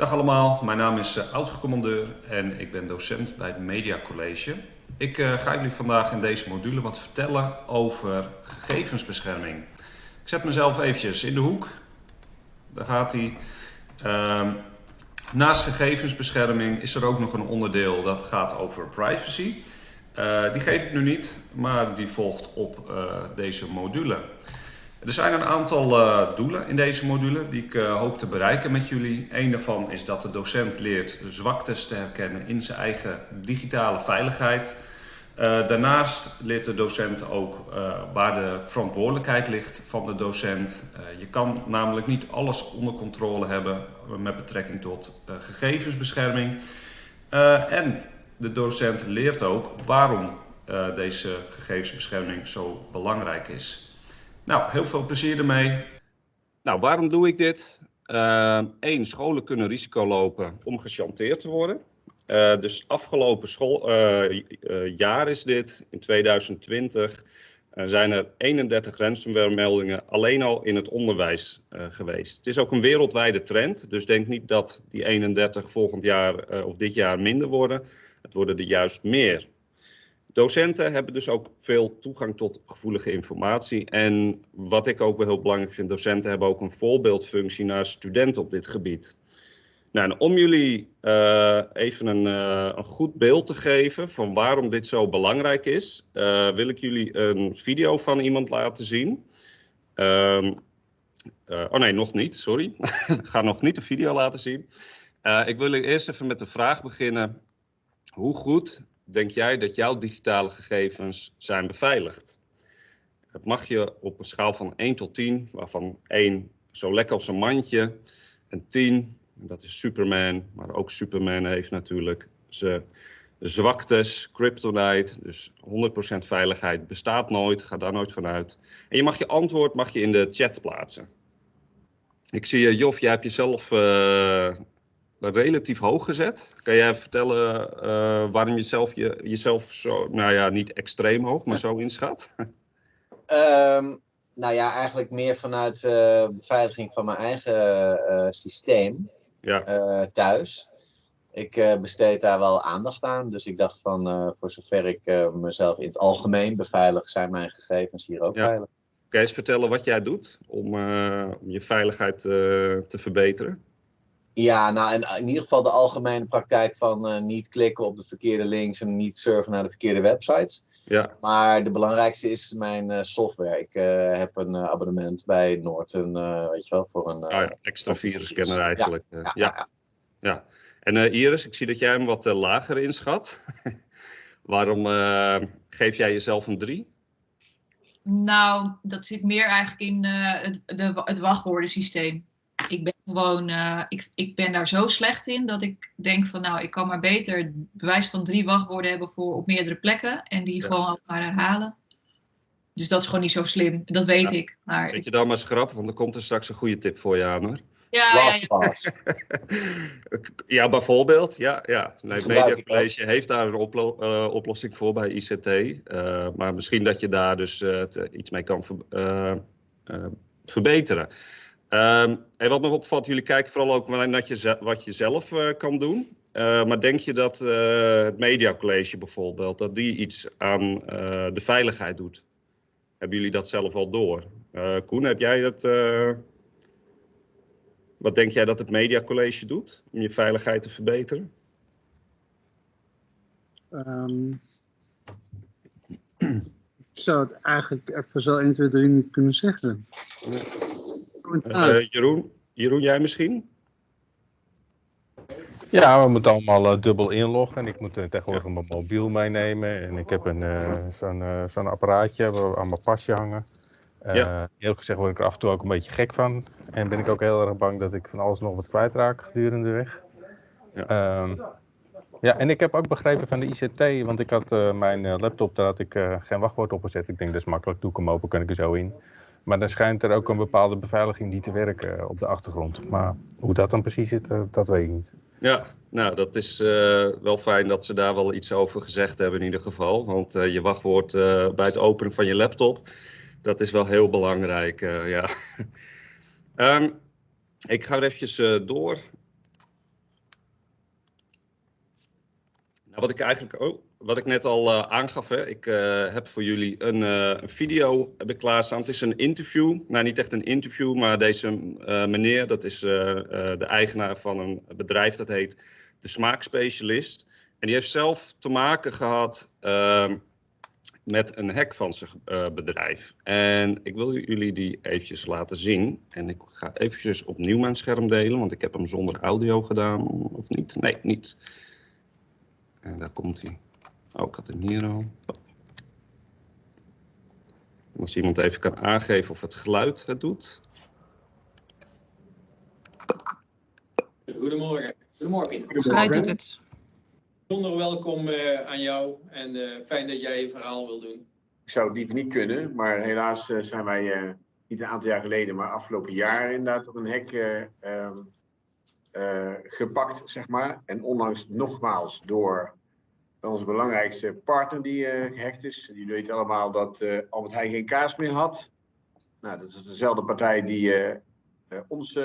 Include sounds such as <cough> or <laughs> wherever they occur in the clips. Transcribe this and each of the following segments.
Dag allemaal, mijn naam is uh, oud-commandeur en ik ben docent bij het Media College. Ik uh, ga jullie vandaag in deze module wat vertellen over gegevensbescherming. Ik zet mezelf eventjes in de hoek. Daar gaat hij. Uh, naast gegevensbescherming is er ook nog een onderdeel dat gaat over privacy. Uh, die geef ik nu niet, maar die volgt op deze module. Er zijn een aantal uh, doelen in deze module die ik uh, hoop te bereiken met jullie. Een daarvan is dat de docent leert zwaktes te herkennen in zijn eigen digitale veiligheid. Uh, daarnaast leert de docent ook waar de verantwoordelijkheid ligt van de docent. je kan namelijk niet alles onder controle hebben met betrekking tot gegevensbescherming. en de docent leert ook waarom deze gegevensbescherming zo belangrijk is. Nou, heel veel plezier ermee. Nou, waarom doe ik dit? Eén, uh, scholen kunnen risico lopen om gechanteerd te worden. Uh, dus afgelopen school, uh, jaar is dit, in 2020, zijn er 31 ransomware meldingen alleen al in het onderwijs geweest. Het is ook een wereldwijde trend, dus denk niet dat die 31 volgend jaar of dit jaar minder worden. Het worden er juist meer. Docenten hebben dus ook veel toegang tot gevoelige informatie. En wat ik ook wel heel belangrijk vind, docenten hebben ook een voorbeeldfunctie naar studenten op dit gebied. Nou, om jullie uh, even een, uh, een, goed beeld te geven van waarom dit zo belangrijk is, uh, wil ik jullie een video van iemand laten zien. Um, oh nee, nog niet, sorry. <laughs> ik ga nog niet de video laten zien. ik wil eerst even met de vraag beginnen. Hoe goed denk jij dat jouw digitale gegevens zijn beveiligd? Dat mag je op een schaal van 1 tot 10, waarvan 1 zo lekker als een mandje, en 10, dat is Superman, maar ook Superman heeft natuurlijk zijn zwaktes, kryptonite, dus 100% veiligheid bestaat nooit, ga daar nooit vanuit. En je mag je antwoord mag je in de chat plaatsen. Ik zie, uh, Jof, jij hebt jezelf uh, relatief hoog gezet. Kan jij vertellen uh, waarom je zelf, je, jezelf zo, nou ja, niet extreem hoog, maar zo inschat? Um, <laughs> nou ja, eigenlijk meer vanuit uh, beveiliging van mijn eigen uh, systeem ja. thuis. Ik besteed daar wel aandacht aan, dus ik dacht van voor zover ik mezelf in het algemeen beveilig, zijn mijn gegevens hier ook ja. veilig. Kan je eens vertellen wat jij doet om, om je veiligheid te verbeteren? Ja, nou in, in ieder geval de algemene praktijk van uh, niet klikken op de verkeerde links en niet surfen naar de verkeerde websites. Ja. Maar de belangrijkste is mijn uh, software. Ik uh, heb een abonnement bij Norton, weet je wel, voor een... Ah, ja, extra virusscanner eigenlijk. Ja, ja, ja. ja. En Iris, ik zie dat jij hem wat lager inschat. <laughs> Waarom geef jij jezelf een 3? Nou, dat zit meer eigenlijk in het, de, het wachtwoordensysteem ik ben gewoon, uh, ik, ik ben daar zo slecht in dat ik denk van nou, ik kan maar beter bewijs van drie wachtwoorden hebben voor op meerdere plekken en die ja. gewoon maar herhalen. Dus dat is gewoon niet zo slim, dat weet ja. ik. Maar Zet je dan maar schrap, want er komt er straks een goede tip voor je aan hoor. Ja, ja, ja. <laughs> bijvoorbeeld. Ja, ja. Nee, Media College heeft daar een oplo uh, oplossing voor bij ICT. Uh, maar misschien dat je daar dus iets mee kan ver verbeteren. Um, en wat me opvalt, jullie kijken vooral ook naar je, wat je zelf uh, kan doen. Uh, maar denk je dat uh, het Media College bijvoorbeeld, dat die iets aan de veiligheid doet? Hebben jullie dat zelf al door? Koen, heb jij dat... wat denk jij dat het Media College doet om je veiligheid te verbeteren? Um, ik zou het eigenlijk even zo 1, 2, 3 niet kunnen zeggen. Uh, Jeroen, Jeroen, jij misschien? Ja, we moeten allemaal uh, dubbel inloggen. En ik moet uh, tegenwoordig mijn mobiel meenemen. En ik heb een zo'n zo'n apparaatje aan mijn pasje hangen. Ja. Heel gezegd word ik er af en toe ook een beetje gek van. En ben ik ook heel erg bang dat ik van alles nog wat kwijtraak gedurende de weg. Ja. Um, ja, en ik heb ook begrepen van de ICT, want ik had mijn laptop, daar had ik geen wachtwoord op gezet. Ik denk dat is makkelijk, doe ik hem open, kan ik er zo in. Maar dan schijnt er ook een bepaalde beveiliging die te werken eh, op de achtergrond. Maar hoe dat dan precies zit, eh, dat weet ik niet. Ja, nou dat is eh, wel fijn dat ze daar wel iets over gezegd hebben in ieder geval. Want je wachtwoord bij het openen van je laptop, dat is wel heel belangrijk. ja. <laughs> Ehm, ik ga er eventjes door. Nou, wat ik eigenlijk... Oh, wat ik net al uh, aangaf, hè, ik uh, heb voor jullie een, uh, video heb klaarstaan. Het is een interview, nou niet echt een interview, maar deze meneer, dat is de eigenaar van een bedrijf dat heet De Smaakspecialist. En die heeft zelf te maken gehad ehm, met een hack van zijn bedrijf. En ik wil jullie die eventjes laten zien. En ik ga eventjes opnieuw mijn scherm delen, want ik heb hem zonder audio gedaan, of niet? Nee, niet. En daar komt hij. Oh, ik had hem hier al. Als iemand even kan aangeven of het geluid het doet. Goedemorgen. Goedemorgen, Het geluid doet het. Bijzonder welkom uh, aan jou en uh, fijn dat jij je verhaal wil doen. Ik zou het liever niet kunnen, maar helaas uh, zijn wij niet een aantal jaar geleden, maar afgelopen jaar inderdaad op een hek ehm, gepakt, zeg maar. En onlangs nogmaals door onze belangrijkste partner die uh, gehackt is. Die weet allemaal dat uh, Albert Heijn geen kaas meer had. Nou, dat is dezelfde partij die uh, ons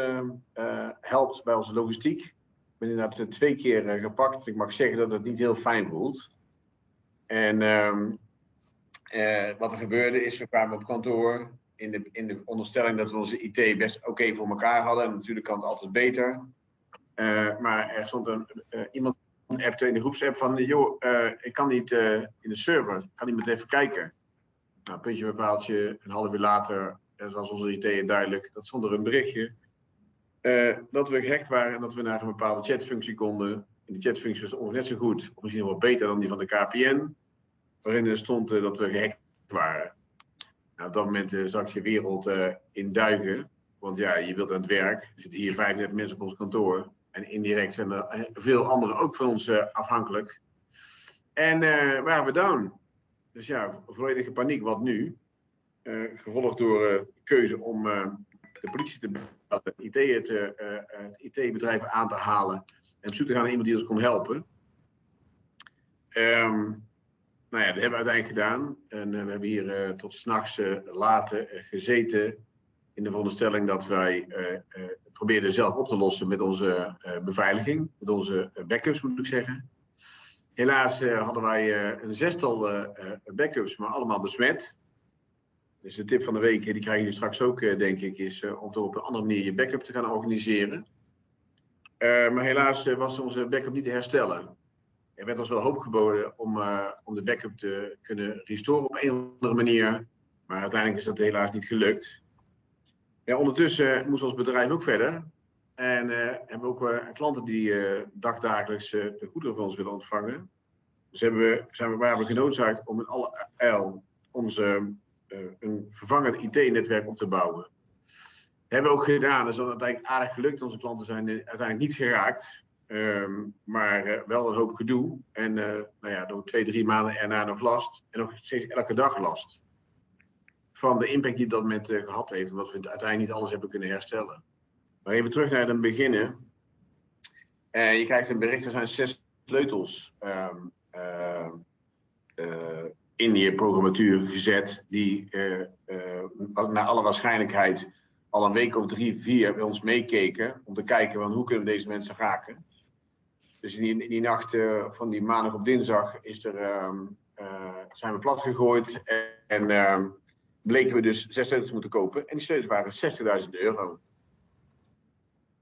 helpt bij onze logistiek. Ik ben inderdaad twee keer gepakt. Ik mag zeggen dat het niet heel fijn voelt. En ehm, wat er gebeurde is, we kwamen op kantoor in de, in de onderstelling dat we onze IT best oké voor elkaar hadden. En natuurlijk kan het altijd beter. maar er stond een, iemand in de groepsapp van, joh, uh, ik kan niet uh, in de server, kan iemand even kijken? Nou, puntje bepaaltje, een half uur later, zoals onze IT duidelijk, dat stond er een berichtje, dat we gehackt waren en dat we naar een bepaalde chatfunctie konden. En die chatfunctie was ongeveer net zo goed, of misschien wel beter dan die van de KPN, waarin er stond dat we gehackt waren. Nou, op dat moment zag je wereld in duigen, want ja, je wilt aan het werk, er zitten hier 35 mensen op ons kantoor, en indirect zijn er eh, veel anderen ook van ons uh, afhankelijk. En uh, waren we down. Dus ja, volledige paniek. Wat nu? Uh, gevolgd door keuze om de politie te bellen, IT het IT-bedrijf aan te halen en op zoek te gaan naar iemand die ons kon helpen. Um, nou ja, dat hebben we uiteindelijk gedaan. En we hebben hier tot s'nachts later gezeten in de veronderstelling dat wij probeerden zelf op te lossen met onze uh, beveiliging, met onze eh, backups moet ik zeggen. Helaas hadden wij een zestal backups, maar allemaal besmet. Dus de tip van de week, die krijg je straks ook, denk ik, is om toch op een andere manier je backup te gaan organiseren. maar helaas was onze backup niet te herstellen. Er werd ons wel hoop geboden om, om de backup te kunnen restoren op een andere manier. Maar uiteindelijk is dat helaas niet gelukt. Ja, ondertussen moest ons bedrijf ook verder. En uh, hebben we ook uh, klanten die uh, dagdagelijks de goederen van ons willen ontvangen. Dus hebben we, zijn we, genoodzaakt om in alle eil onze, een vervangend IT-netwerk op te bouwen. Dat hebben we ook gedaan. Dat is uiteindelijk aardig gelukt. Onze klanten zijn uiteindelijk niet geraakt. Um, maar wel een hoop gedoe. En nou ja, door twee, drie maanden erna nog last. En nog steeds elke dag last van de impact die dat moment uh, gehad heeft, omdat we uiteindelijk niet alles hebben kunnen herstellen. Maar even terug naar het beginnen. Uh, je krijgt een bericht, er zijn zes sleutels um, uh, in je programmatuur gezet, die naar alle waarschijnlijkheid al een week of drie, vier bij ons meekeken, om te kijken van hoe kunnen we deze mensen raken. Dus in die, die nacht van die maandag op dinsdag is er, um, zijn we plat gegooid en, en ehm, bleken we dus zes sleutels moeten kopen. En die sleutels waren 60.000 euro.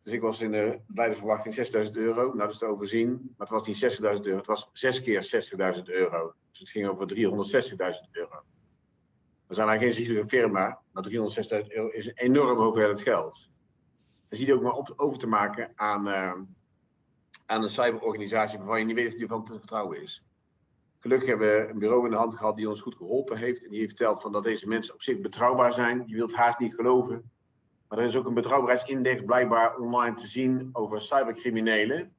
Dus ik was in de verwachting 6.000 euro. Nou, dat is te overzien. Maar het was niet 60.000 euro. Het was zes keer 60.000 euro. Dus het ging over 360.000 euro. We zijn eigenlijk geen zichtelijke firma. Maar 360.000 euro is een enorm hoeveelheid geld. Dan zie je ook maar op, over te maken aan, uh, aan een cyberorganisatie waarvan je niet weet of die van te vertrouwen is. Gelukkig hebben we een bureau in de hand gehad die ons goed geholpen heeft. En die heeft verteld van dat deze mensen op zich betrouwbaar zijn. Je wilt haast niet geloven. Maar er is ook een betrouwbaarheidsindex blijkbaar online te zien over cybercriminelen.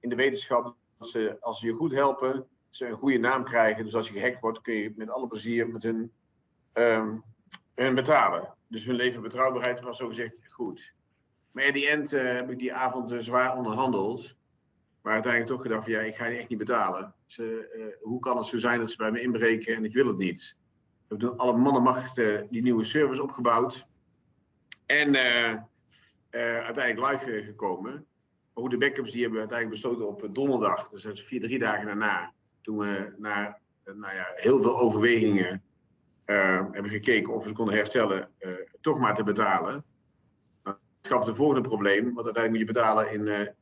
In de wetenschap dat ze, als ze je goed helpen, ze een goede naam krijgen. Dus als je gehackt wordt, kun je met alle plezier met hun, hun betalen. Dus hun leven betrouwbaarheid was zo gezegd goed. Maar in die end uh, heb ik die avond uh, zwaar onderhandeld. Maar uiteindelijk toch gedacht van ja, ik ga je echt niet betalen. Ze, uh, hoe kan het zo zijn dat ze bij me inbreken en ik wil het niet? We hebben alle mannenmacht uh, die nieuwe service opgebouwd. En uh, uiteindelijk live gekomen. Ook de backups die hebben uiteindelijk besloten op donderdag, dus dat is vier, drie dagen daarna. Toen we na nou ja, heel veel overwegingen hebben gekeken of we konden herstellen, toch maar te betalen. Nou, het gaf het volgende probleem, want uiteindelijk moet je betalen in,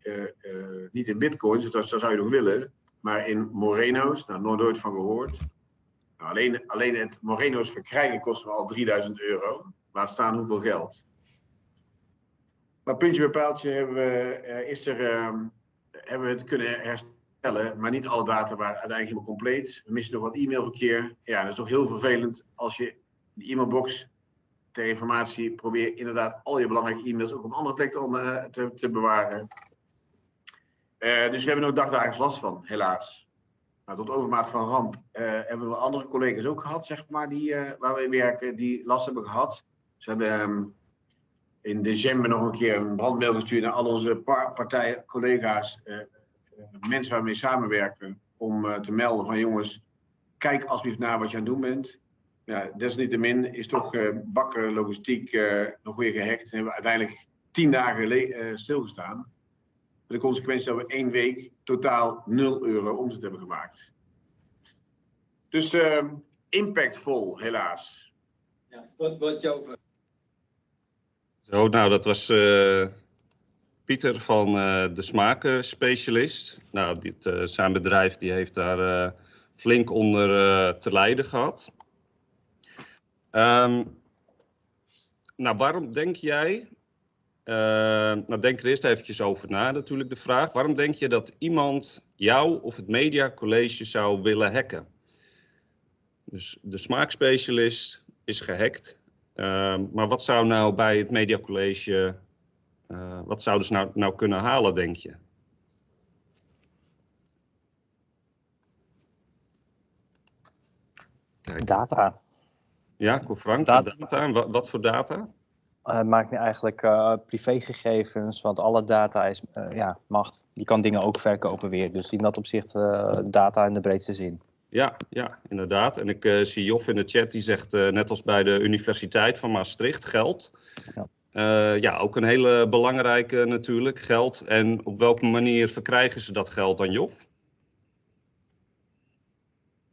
niet in bitcoins, dus dat, dat zou je nog willen, maar in Moreno's, nou nooit van gehoord. Nou, alleen, alleen het Moreno's verkrijgen kost al 3000 euro. Laat staan hoeveel geld. Maar puntje bij paaltje hebben we, uh, is er, uh, hebben we het kunnen herstellen, maar niet alle data waren uiteindelijk helemaal compleet. We missen nog wat e-mailverkeer. Ja, dat is toch heel vervelend als je de e-mailbox ter informatie probeert inderdaad al je belangrijke e-mails ook op andere plekken te, te, te bewaren. Uh, dus we hebben er dagdagelijks last van, helaas. Nou, tot overmaat van ramp uh, hebben we andere collega's ook gehad, zeg maar, die, uh, waar we werken, die last hebben gehad. Ze hebben um, in december nog een keer een brandmail gestuurd naar al onze par partij, collega's, mensen waar we samenwerken, om te melden van jongens, kijk alsjeblieft naar wat je aan het doen bent. Ja, desalniettemin is toch bakken logistiek nog weer gehackt en hebben we uiteindelijk tien dagen stilgestaan. Met de consequentie dat we één week totaal 0 euro omzet hebben gemaakt. Dus uh, impactvol, helaas. Ja, wat, wat jouw vraag? Zo, nou, dat was uh, Pieter van uh, de Smakenspecialist. Nou, dit, uh, zijn bedrijf die heeft daar flink onder te lijden gehad. Um, nou, waarom denk jij uh, nou, denk er eerst eventjes over na natuurlijk de vraag. Waarom denk je dat iemand jou of het mediacollege zou willen hacken? Dus de smaakspecialist is gehackt. Uh, maar wat zou nou bij het mediacollege, uh, wat zouden ze nou, nou kunnen halen, denk je? Kijk. Data. Ja, Frank, data. data. Wat, wat voor data? Uh, maakt nu eigenlijk uh, privégegevens, want alle data is uh, ja, macht. Die kan dingen ook verkopen weer. Dus in dat opzicht data in de breedste zin. Ja, ja, inderdaad. En ik zie Jof in de chat die zegt, net als bij de Universiteit van Maastricht, geld. Ja. ja, ook een hele belangrijke natuurlijk, geld. En op welke manier verkrijgen ze dat geld dan, Jof?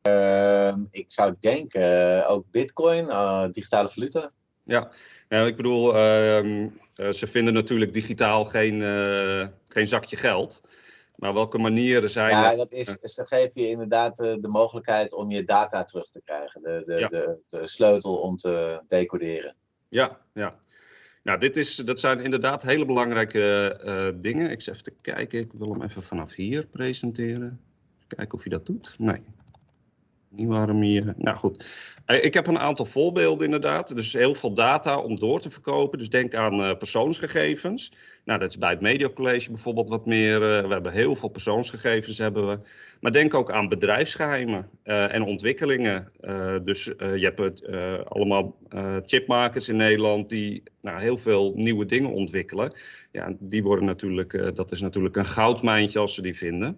Ehm, ik zou denken ook bitcoin, digitale valuta. Ja, nou, ik bedoel, uh, uh, ze vinden natuurlijk digitaal geen, uh, geen zakje geld. Maar welke manieren zijn Ja, dat is, ze geven je inderdaad de mogelijkheid om je data terug te krijgen. De, de, ja. de, de sleutel om te decoderen. Ja, ja. Nou, dit is, dat zijn inderdaad hele belangrijke dingen. Ik zit even te kijken, ik wil hem even vanaf hier presenteren. Kijken of je dat doet. Nee, niet waarom je... Nou goed, eh, ik heb een aantal voorbeelden inderdaad. Dus heel veel data om door te verkopen. Dus denk aan uh, persoonsgegevens. Nou, dat is bij het Mediacollege bijvoorbeeld wat meer. Uh, we hebben heel veel persoonsgegevens hebben we. Maar denk ook aan bedrijfsgeheimen en ontwikkelingen. dus je hebt het, allemaal chipmakers in Nederland die nou, heel veel nieuwe dingen ontwikkelen. Ja, die worden natuurlijk, dat is natuurlijk een goudmijntje als ze die vinden.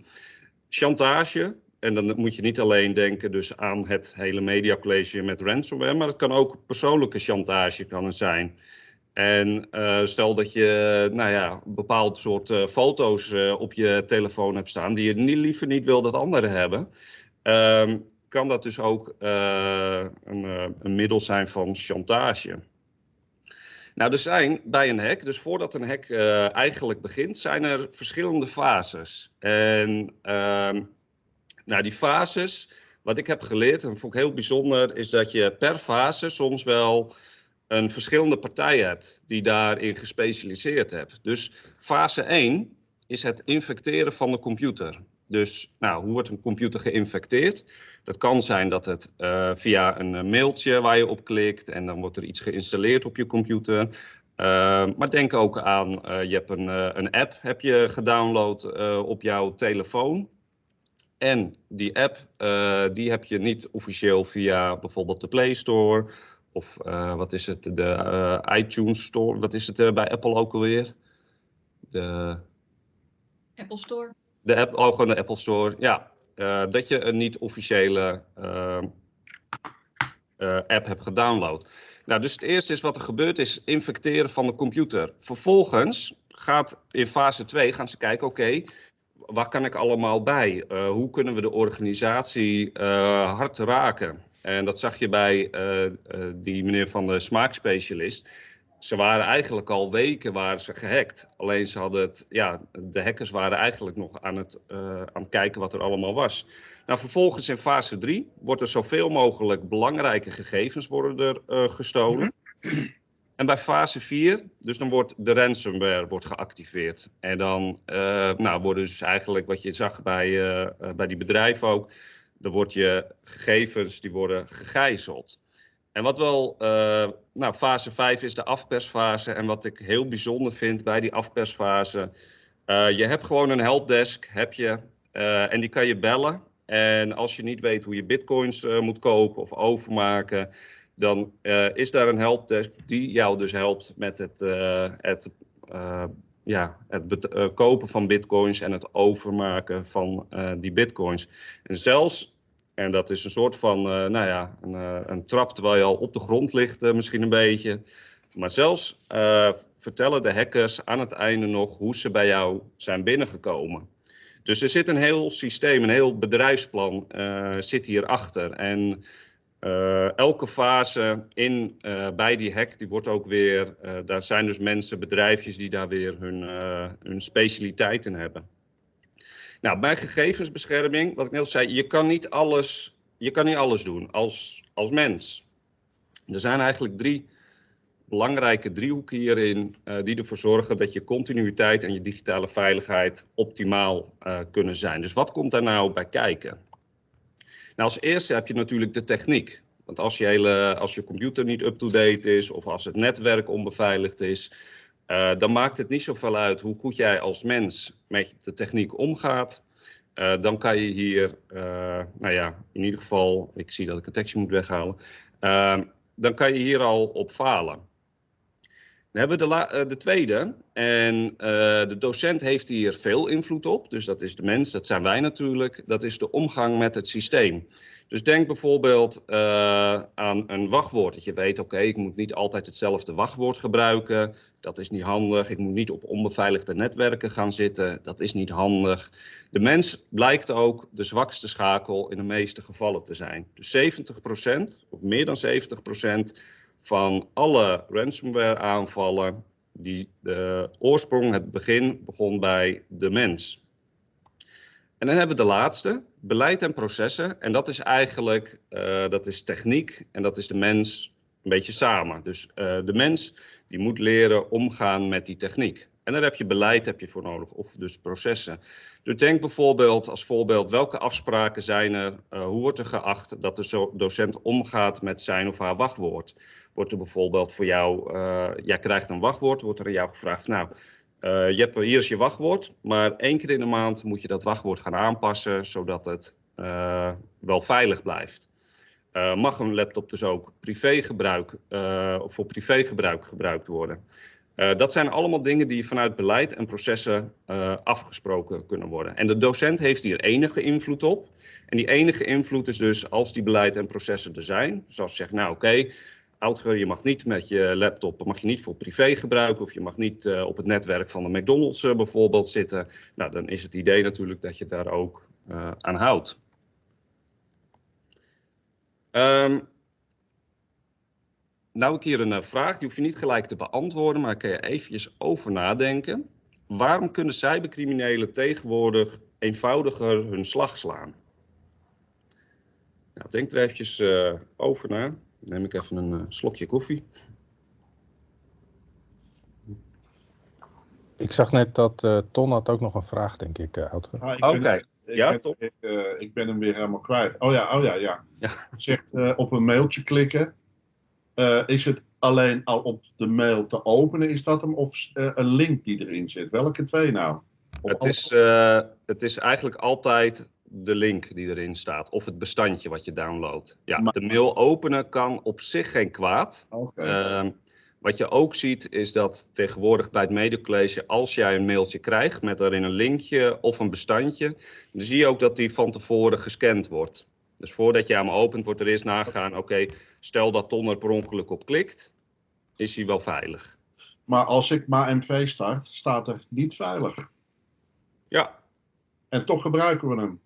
Chantage, en dan moet je niet alleen denken dus aan het hele mediacollege met ransomware, maar het kan ook persoonlijke chantage kan zijn. En uh, stel dat je nou ja, een bepaald soort uh, foto's uh, op je telefoon hebt staan die je niet, liever niet wil dat anderen hebben. Um, kan dat dus ook een, een middel zijn van chantage. Nou, er zijn bij een hack, dus voordat een hack eigenlijk begint, zijn er verschillende fases. En ehm, nou, die fases, wat ik heb geleerd, en vond ik heel bijzonder, is dat je per fase soms wel een verschillende partij hebt die daarin gespecialiseerd hebt. Dus fase 1 is het infecteren van de computer. Dus nou, hoe wordt een computer geïnfecteerd? Dat kan zijn dat het uh, via een mailtje waar je op klikt en dan wordt er iets geïnstalleerd op je computer. Uh, maar denk ook aan, uh, je hebt een, een app heb je gedownload op jouw telefoon. En die app, uh, die heb je niet officieel via bijvoorbeeld de Play Store of uh, wat is het, de uh, iTunes Store. Wat is het bij Apple ook alweer? De... Apple Store. De app, oh, gewoon de Apple Store, ja. dat je een niet officiële app hebt gedownload. Nou, dus het eerste is wat er gebeurt is infecteren van de computer. Vervolgens gaat in fase 2 gaan ze kijken, oké, waar kan ik allemaal bij? Uh, hoe kunnen we de organisatie uh, hard raken? En dat zag je bij uh, die meneer van de smaakspecialist. Ze waren eigenlijk al weken waren ze gehackt. Alleen ze hadden het, ja, de hackers waren eigenlijk nog aan het, aan het kijken wat er allemaal was. Nou, vervolgens in fase 3 wordt er zoveel mogelijk belangrijke gegevens worden er gestolen. Mm en bij fase 4, dus dan wordt de ransomware wordt geactiveerd. En dan uh, nou, worden dus eigenlijk, wat je zag bij, uh, bij die bedrijven ook, dan wordt je gegevens, die worden gegijzeld. En wat wel, nou fase 5 is de afpersfase. En wat ik heel bijzonder vind bij die afpersfase, je hebt gewoon een helpdesk, heb je, en die kan je bellen. En als je niet weet hoe je bitcoins moet kopen of overmaken, dan uh, is daar een helpdesk die jou dus helpt met het, uh, het, uh, ja, het kopen van bitcoins en het overmaken van die bitcoins. En zelfs, en dat is een soort van, nou ja, een, een, trap terwijl je al op de grond ligt misschien een beetje. Maar zelfs vertellen de hackers aan het einde nog hoe ze bij jou zijn binnengekomen. Dus er zit een heel systeem, een heel bedrijfsplan zit hierachter. En uh, elke fase in, uh, bij die hack, die wordt ook weer, uh, daar zijn dus mensen, bedrijfjes die daar weer hun, hun specialiteit in hebben. Nou, bij gegevensbescherming, wat ik net al zei, je kan niet alles, je kan niet alles doen als, als mens. Er zijn eigenlijk drie belangrijke driehoeken hierin die ervoor zorgen dat je continuïteit en je digitale veiligheid optimaal kunnen zijn. Dus wat komt daar nou bij kijken? Nou, als eerste heb je natuurlijk de techniek. Want als je, hele, als je computer niet up-to-date is of als het netwerk onbeveiligd is, uh, dan maakt het niet zoveel uit hoe goed jij als mens met de techniek omgaat. Uh, dan kan je hier, uh, nou ja, in ieder geval, ik zie dat ik een tekstje moet weghalen, dan kan je hier al op falen. Dan hebben we de, uh, de tweede. En uh, de docent heeft hier veel invloed op. Dus dat is de mens, dat zijn wij natuurlijk. Dat is de omgang met het systeem. Dus denk bijvoorbeeld uh, aan een wachtwoord. Dat je weet, oké, ik moet niet altijd hetzelfde wachtwoord gebruiken. Dat is niet handig. Ik moet niet op onbeveiligde netwerken gaan zitten. Dat is niet handig. De mens blijkt ook de zwakste schakel in de meeste gevallen te zijn. Dus 70% of meer dan 70% van alle ransomware aanvallen die de oorsprong, het begin, begon bij de mens. En dan hebben we de laatste, beleid en processen. En dat is eigenlijk, uh, dat is techniek en dat is de mens een beetje samen. Dus uh, de mens die moet leren omgaan met die techniek. En daar heb je beleid heb je voor nodig, of dus processen. Dus denk bijvoorbeeld als voorbeeld, welke afspraken zijn er, hoe wordt er geacht dat de docent omgaat met zijn of haar wachtwoord? Wordt er bijvoorbeeld voor jou, uh, jij krijgt een wachtwoord, wordt er aan jou gevraagd, nou, uh, je hebt, hier is je wachtwoord, maar één keer in de maand moet je dat wachtwoord gaan aanpassen, zodat het wel veilig blijft. mag een laptop dus ook privégebruik, of voor privégebruik gebruikt worden? Dat zijn allemaal dingen die vanuit beleid en processen afgesproken kunnen worden. En de docent heeft hier enige invloed op. En die enige invloed is dus als die beleid en processen er zijn. Zoals zegt, nou oké, je mag niet met je laptop, mag je niet voor privé gebruiken. Of je mag niet uh, op het netwerk van de McDonald's bijvoorbeeld zitten. Nou, dan is het idee natuurlijk dat je daar ook aan houdt. Um, nou ik hier een uh, vraag, die hoef je niet gelijk te beantwoorden, maar kan je eventjes over nadenken. Waarom kunnen cybercriminelen tegenwoordig eenvoudiger hun slag slaan? Nou, denk er eventjes uh, over na. Neem ik even een uh, slokje koffie. Ik zag net dat uh, Ton had ook nog een vraag, denk ik, uh, ah, Oké, okay. ja, ik, ik, ik, ben hem weer helemaal kwijt. Oh ja, oh ja, ja. ja. Zegt op een mailtje klikken uh, is het alleen al op de mail te openen, is dat hem, of uh, een link die erin zit? Welke twee nou? het is, uh, het is eigenlijk altijd de link die erin staat, of het bestandje wat je downloadt. Ja, maar... de mail openen kan op zich geen kwaad. Okay. Uh, wat je ook ziet is dat tegenwoordig bij het medecollege, als jij een mailtje krijgt met daarin een linkje of een bestandje, dan zie je ook dat die van tevoren gescand wordt. Dus voordat je hem opent, wordt er eerst nagegaan, oké, okay, stel dat Ton er per ongeluk op klikt, is hij wel veilig. Maar als ik mijn MV start, staat er niet veilig. Ja. En toch gebruiken we hem.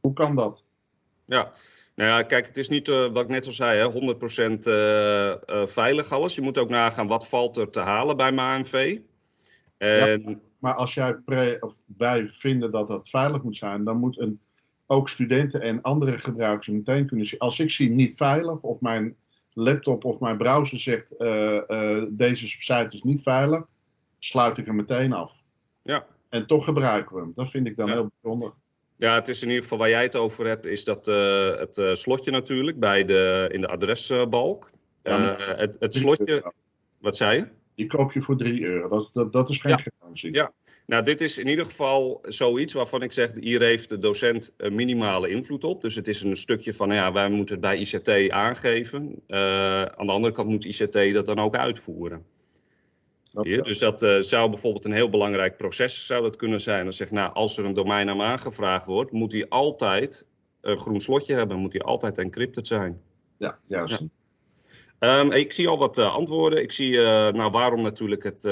Hoe kan dat? Ja, nou ja, kijk, het is niet uh, wat ik net al zei, hè, 100% uh, uh, veilig alles. Je moet ook nagaan wat valt er te halen bij MANV. En... Ja, maar als jij pre, of wij vinden dat dat veilig moet zijn, dan moet een, ook studenten en andere gebruikers meteen kunnen zien. Als ik zie niet veilig of mijn laptop of mijn browser zegt deze site is niet veilig, sluit ik hem meteen af. Ja. En toch gebruiken we hem. Dat vind ik dan Ja. heel bijzonder. Ja, het is in ieder geval waar jij het over hebt, is dat eh, het eh, slotje natuurlijk bij de, in de adresbalk. Ja, Eh, het, het slotje, wat zei je? Die koop je voor 3 euro. Dat, dat, dat is geen Ja. garantie. Ja, nou dit is in ieder geval zoiets waarvan ik zeg, hier heeft de docent een minimale invloed op. Dus het is een stukje van, nou ja, wij moeten het bij ICT aangeven. Aan de andere kant moet ICT dat dan ook uitvoeren. Dus dat eh, zou bijvoorbeeld een heel belangrijk proces zou dat kunnen zijn. Dan zeg nou, als er een domeinnaam aangevraagd wordt, moet die altijd een groen slotje hebben. Moet die altijd encrypted zijn. Ja, juist. Ja. Ehm, ik zie al wat eh, antwoorden. Ik zie, eh, nou waarom natuurlijk het,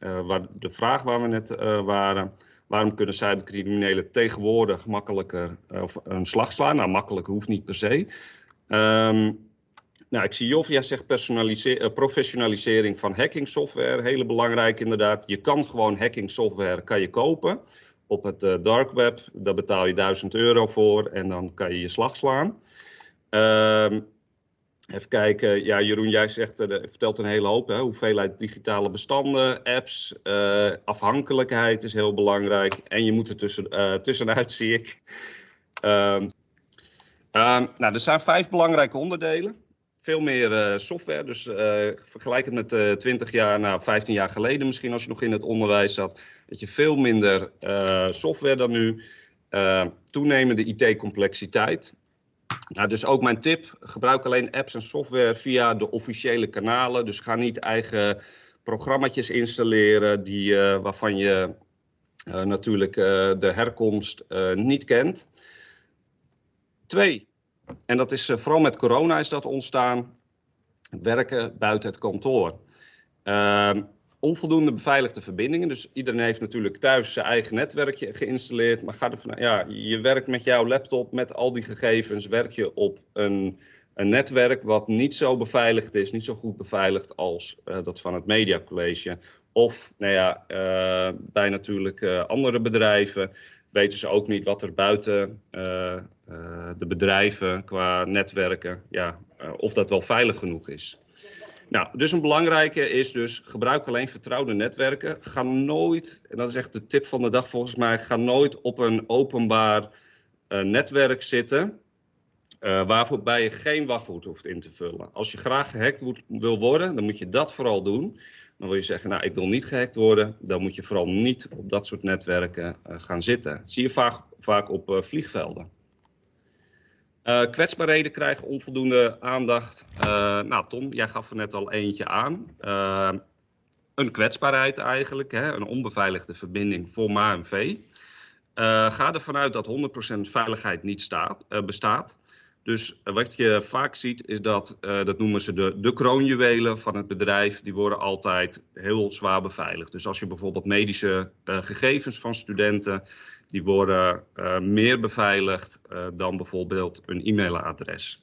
waar, de vraag waar we net waren. Waarom kunnen cybercriminelen tegenwoordig makkelijker of een slag slaan? Nou, makkelijker hoeft niet per se. Ehm, nou, ik zie Jovia zegt eh, professionalisering van hacking software. Hele belangrijk inderdaad. Je kan gewoon hacking software kan je kopen op het eh, dark web. Daar betaal je 1000 euro voor en dan kan je je slag slaan. Ehm, even kijken. Ja, Jeroen, jij zegt, eh, vertelt een hele hoop. Hè? Hoeveelheid digitale bestanden, apps, afhankelijkheid is heel belangrijk. En je moet er tussen, tussenuit, <laughs> zie ik. Ehm, ehm, nou, er zijn vijf belangrijke onderdelen. Veel meer eh, software. Dus eh vergelijk het met eh 20 jaar, nou 15 jaar geleden misschien als je nog in het onderwijs zat. Dat je veel minder software dan nu. Toenemende IT-complexiteit. Nou, dus ook mijn tip, gebruik alleen apps en software via de officiële kanalen. Dus ga niet eigen programma's installeren die, waarvan je natuurlijk de herkomst niet kent. Twee, en dat is eh, vooral met corona is dat ontstaan, werken buiten het kantoor. Ehm, onvoldoende beveiligde verbindingen. Dus iedereen heeft natuurlijk thuis zijn eigen netwerkje geïnstalleerd. Maar ga ervan, ja, je werkt met jouw laptop, met al die gegevens, werk je op een, een netwerk wat niet zo beveiligd is, niet zo goed beveiligd als eh, dat van het Media College. Of nou ja, eh, bij natuurlijk andere bedrijven weten ze ook niet wat er buiten de bedrijven qua netwerken, ja, eh, of dat wel veilig genoeg is. Nou, dus een belangrijke is dus gebruik alleen vertrouwde netwerken. Ga nooit, en dat is echt de tip van de dag volgens mij, ga nooit op een openbaar eh, netwerk zitten. eh waarbij je geen wachtwoord hoeft in te vullen. Als je graag gehackt wordt- wil worden, dan moet je dat vooral doen. Dan wil je zeggen, nou, ik wil niet gehackt worden. Dan moet je vooral niet op dat soort netwerken eh, gaan zitten. Dat zie je vaak, vaak op eh, vliegvelden. Eh, kwetsbaarheden krijgen onvoldoende aandacht. Eh, nou, Tom, jij gaf er net al eentje aan. Eh, een kwetsbaarheid eigenlijk, hè, een onbeveiligde verbinding voor MAMV. Ga ervan uit dat 100% veiligheid niet staat, bestaat. Dus wat je vaak ziet is dat, dat noemen ze de, de kroonjuwelen van het bedrijf, die worden altijd heel zwaar beveiligd. Dus als je bijvoorbeeld medische gegevens van studenten, die worden eh, meer beveiligd eh, dan bijvoorbeeld een e-mailadres.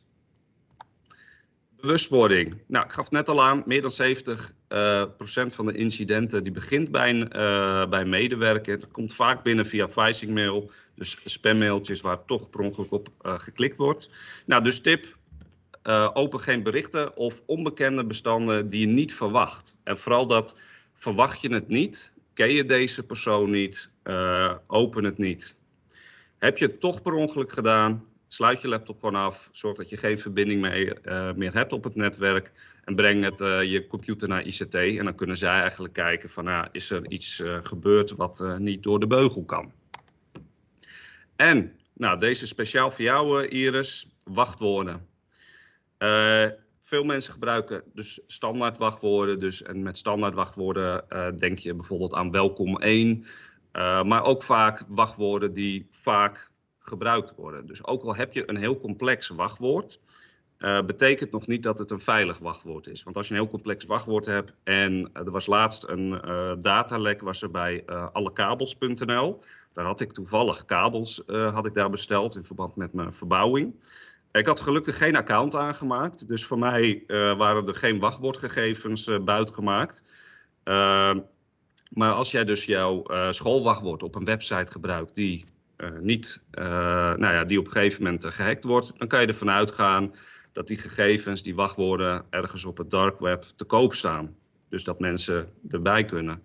Bewustwording. Nou, ik gaf net al aan, meer dan 70 eh, procent van de incidenten die begint bij een, bij medewerker. Komt vaak binnen via phishing mail, dus spammailtjes waar toch per ongeluk op geklikt wordt. Nou, dus tip, open geen berichten of onbekende bestanden die je niet verwacht. En vooral dat verwacht je het niet, ken je deze persoon niet, eh, open het niet. Heb je het toch per ongeluk gedaan, sluit je laptop gewoon af, zorg dat je geen verbinding eh, meer hebt op het netwerk en breng het, eh, je computer naar ICT en dan kunnen zij eigenlijk kijken van nou, is er iets gebeurd wat niet door de beugel kan. En, nou deze speciaal voor jou Iris, wachtwoorden. Veel mensen gebruiken dus standaard wachtwoorden. Dus, en met standaard wachtwoorden eh, denk je bijvoorbeeld aan welkom 1. eh, maar ook vaak wachtwoorden die vaak gebruikt worden. Dus ook al heb je een heel complex wachtwoord, betekent nog niet dat het een veilig wachtwoord is. Want als je een heel complex wachtwoord hebt en er was laatst een datalek was er bij allekabels.nl. Daar had ik toevallig kabels had ik daar besteld in verband met mijn verbouwing. Ik had gelukkig geen account aangemaakt, dus voor mij waren er geen wachtwoordgegevens buitgemaakt. Ehm, maar als jij dus jouw schoolwachtwoord op een website gebruikt die uh, niet, uh, nou ja, die op een gegeven moment uh, gehackt wordt, dan kan je ervan uitgaan dat die gegevens, die wachtwoorden, ergens op het dark web te koop staan. Dus dat mensen erbij kunnen.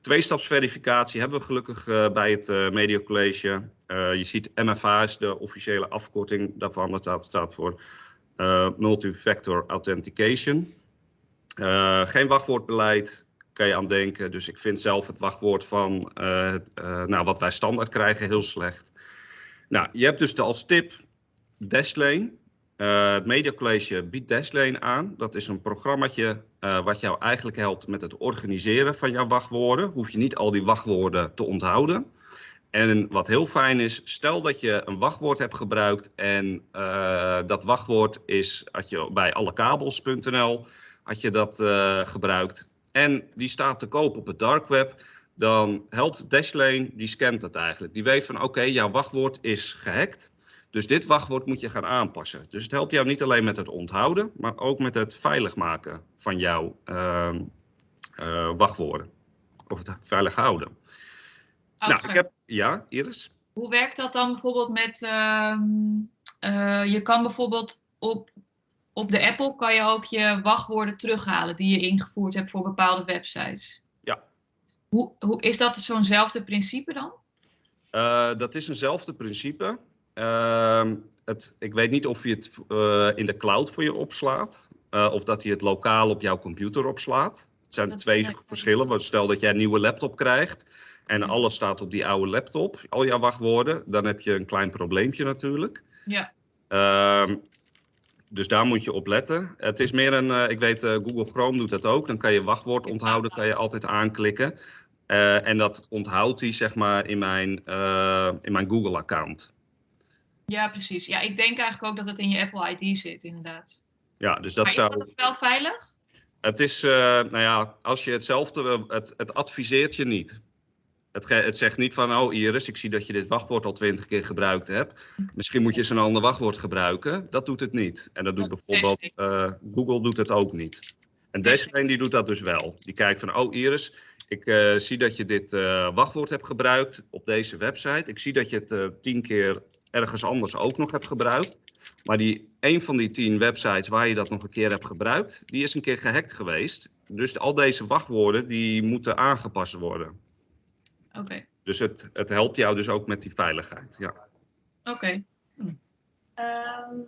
Tweestapsverificatie hebben we gelukkig bij het Media College. je ziet MFA is de officiële afkorting daarvan. Dat staat, voor Multifactor Authentication. geen wachtwoordbeleid, kan je aan denken. Dus ik vind zelf het wachtwoord van uh, uh, nou, wat wij standaard krijgen heel slecht. Nou, je hebt dus de als tip Dashlane. Uh, het Media College biedt Dashlane aan. Dat is een programmaatje wat jou eigenlijk helpt met het organiseren van jouw wachtwoorden. Hoef je niet al die wachtwoorden te onthouden. En wat heel fijn is, stel dat je een wachtwoord hebt gebruikt en dat wachtwoord is, had je bij allekabels.nl, had je dat gebruikt en die staat te koop op het dark web, dan helpt Dashlane, die scant het eigenlijk. Die weet van oké, jouw wachtwoord is gehackt. Dus dit wachtwoord moet je gaan aanpassen. Dus het helpt jou niet alleen met het onthouden, maar ook met het veilig maken van jouw uh, uh, wachtwoorden. Of het veilig houden. Nou, ik heb, ja, Iris? Hoe werkt dat dan bijvoorbeeld met, uh, je kan bijvoorbeeld op op de Apple kan je ook je wachtwoorden terughalen die je ingevoerd hebt voor bepaalde websites. Ja. Hoe, hoe is dat zo'nzelfde principe dan? Uh, dat is eenzelfde principe. Uh, het, ik weet niet of je het uh, in de cloud voor je opslaat. Uh, of dat hij het lokaal op jouw computer opslaat. Het zijn dat twee verschillen. Stel dat jij een nieuwe laptop krijgt en alles staat op die oude laptop, al jouw wachtwoorden, dan heb je een klein probleempje natuurlijk. Ja. Uh, dus daar moet je op letten. Het is meer een, uh, ik weet uh, Google Chrome doet dat ook. Dan kan je wachtwoord onthouden, kan je altijd aanklikken. En dat onthoudt hij zeg maar in mijn, in mijn Google account. Ja, precies. Ja, ik denk eigenlijk ook dat het in je Apple ID zit, inderdaad. Ja, dus dat maar zou... is dat wel veilig? Het is, nou ja, als je hetzelfde, het, het adviseert je niet. Het, het, zegt niet van, oh Iris, ik zie dat je dit wachtwoord al twintig keer gebruikt hebt. Misschien moet je eens een ander wachtwoord gebruiken. Dat doet het niet. En dat doet bijvoorbeeld, uh, Google doet het ook niet. En deze die doet dat dus wel. Die kijkt van, oh Iris, ik uh, zie dat je dit uh, wachtwoord hebt gebruikt op deze website. Ik zie dat je het tien keer ergens anders ook nog hebt gebruikt. Maar die, een van die tien websites waar je dat nog een keer hebt gebruikt, die is een keer gehackt geweest. Dus al deze wachtwoorden, die moeten aangepast worden. Oké. Okay. Dus het, het helpt jou dus ook met die veiligheid, ja. Oké. Okay. Hm. Um,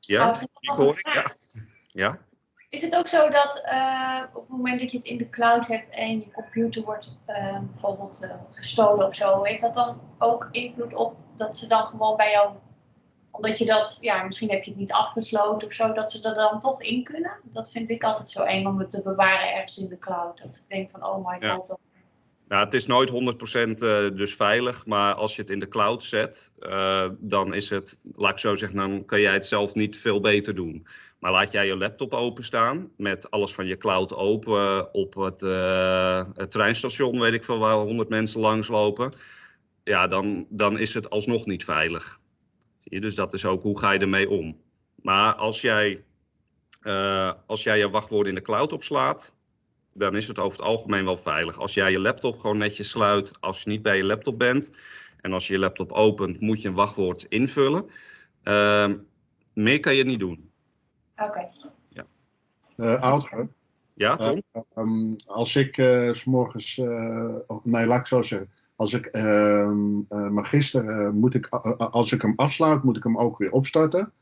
ja, ik hoor ik, ja. ja. Is het ook zo dat uh, op het moment dat je het in de cloud hebt en je computer wordt uh, bijvoorbeeld uh, gestolen of zo, heeft dat dan ook invloed op dat ze dan gewoon bij jou, omdat je dat, ja, misschien heb je het niet afgesloten of zo, dat ze er dan toch in kunnen? Dat vind ik altijd zo eng om het te bewaren ergens in de cloud. Dat ik denk van, oh my ja. god, nou, het is nooit 100% dus veilig, maar als je het in de cloud zet, uh, dan is het, laat ik zo zeggen, dan kan jij het zelf niet veel beter doen. Maar laat jij je laptop openstaan met alles van je cloud open op het, uh, het treinstation, weet ik veel, waar 100 mensen langslopen, ja, dan, dan is het alsnog niet veilig. Zie je? Dus dat is ook, hoe ga je ermee om? Maar als jij, uh, als jij je wachtwoorden in de cloud opslaat, dan is het over het algemeen wel veilig. Als jij je laptop gewoon netjes sluit, als je niet bij je laptop bent en als je je laptop opent, moet je een wachtwoord invullen. Uh, meer kan je niet doen. Oké. Okay. Ja. Uh, Oudger. Ja, Tom? Uh, um, als ik uh, s morgens, nee, laat ik zo zeggen. Als ik ehm, magister, moet ik, als ik hem afsluit, moet ik hem ook weer opstarten.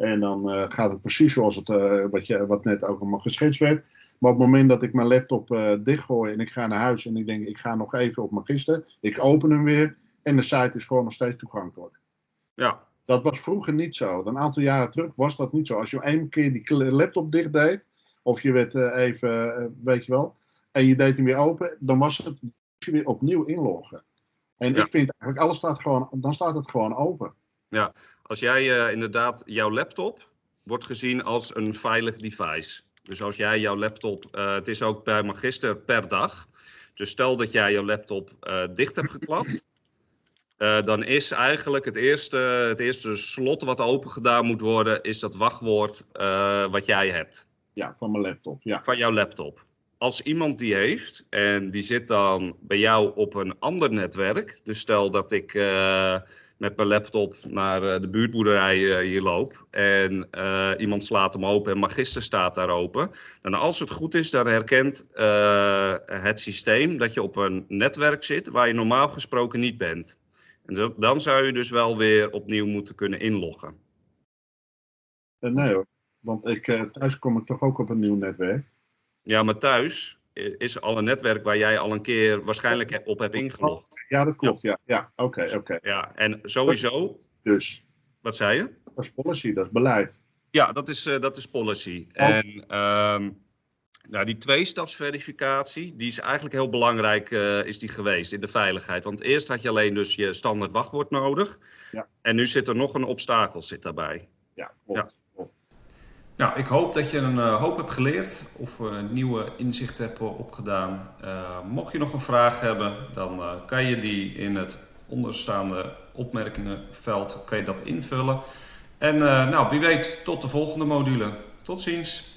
En dan uh, gaat het precies zoals het, uh, wat, je, wat net ook allemaal geschetst werd. Maar op het moment dat ik mijn laptop uh, dichtgooi en ik ga naar huis en ik denk ik ga nog even op Magister. Ik open hem weer en de site is gewoon nog steeds toegankelijk. Ja. Dat was vroeger niet zo. Een aantal jaren terug was dat niet zo. Als je één keer die laptop dicht deed, of je werd even, weet je wel, en je deed hem weer open, dan was het weer opnieuw inloggen. En ja. ik vind eigenlijk, alles staat gewoon, dan staat het gewoon open. Ja, als jij uh, inderdaad jouw laptop wordt gezien als een veilig device. Dus als jij jouw laptop, het is ook bij Magister per dag. Dus stel dat jij jouw laptop dicht hebt geklapt. Uh, dan is eigenlijk het eerste, het eerste slot wat open gedaan moet worden, is dat wachtwoord wat jij hebt. Ja, van mijn laptop. Ja. Van jouw laptop. Als iemand die heeft en die zit dan bij jou op een ander netwerk. Dus stel dat ik met mijn laptop naar de buurtboerderij hier loop. En iemand slaat hem open en Magister staat daar open. Dan als het goed is, dan herkent het systeem dat je op een netwerk zit waar je normaal gesproken niet bent. En zo, dan zou je dus wel weer opnieuw moeten kunnen inloggen. nee hoor, want ik, thuis kom ik toch ook op een nieuw netwerk. Ja, maar thuis is al een netwerk waar jij al een keer waarschijnlijk op hebt ingelogd. Ja, dat klopt. Ja, ja. oké, oké. Okay, Ja, en sowieso. Dus. Wat zei je? Dat is policy, dat is beleid. Ja, dat is, uh, dat is policy. Oh. En um, nou, die tweestapsverificatie, die is eigenlijk heel belangrijk uh, is die geweest in de veiligheid. Want eerst had je alleen dus je standaard wachtwoord nodig. Ja. En nu zit er nog een obstakel zit daarbij. Ja, klopt. Ja. Nou, ik hoop dat je een uh, hoop hebt geleerd of uh, nieuwe inzichten hebt opgedaan. Uh, mocht je nog een vraag hebben, dan kan je die in het onderstaande opmerkingenveld kan je dat invullen. En nou, wie weet, tot de volgende module. Tot ziens!